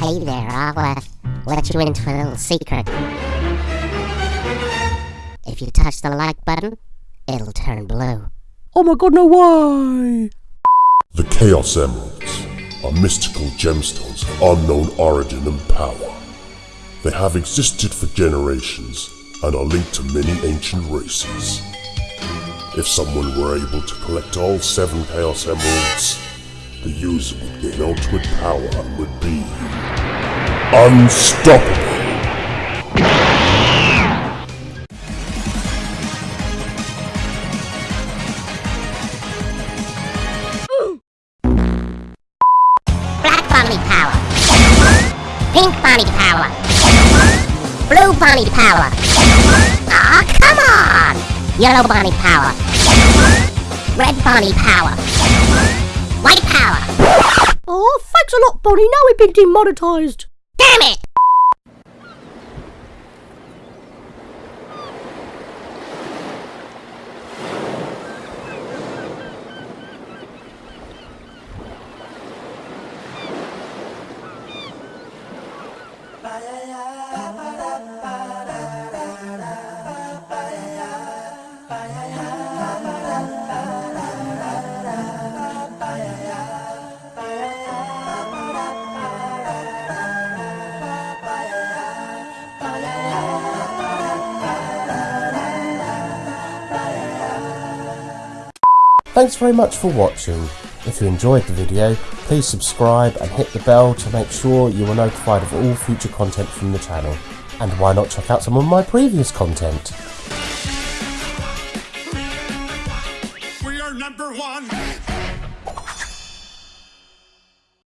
I'll uh, let you into a little secret. If you touch the like button, it'll turn blue. Oh my god, no way! The Chaos Emeralds are mystical gemstones of unknown origin and power. They have existed for generations and are linked to many ancient races. If someone were able to collect all seven Chaos Emeralds, the user would gain ultimate power and would be unstoppable. Black Bonnie power. Pink Bonnie power. Blue Bonnie power. Aw, come on! Yellow Bonnie power. Red Bonnie power. White power. Oh, thanks a lot, Bonnie. Now we've been demonetized. Damn it! Thanks very much for watching. If you enjoyed the video, please subscribe and hit the bell to make sure you are notified of all future content from the channel. And why not check out some of my previous content? We are number one.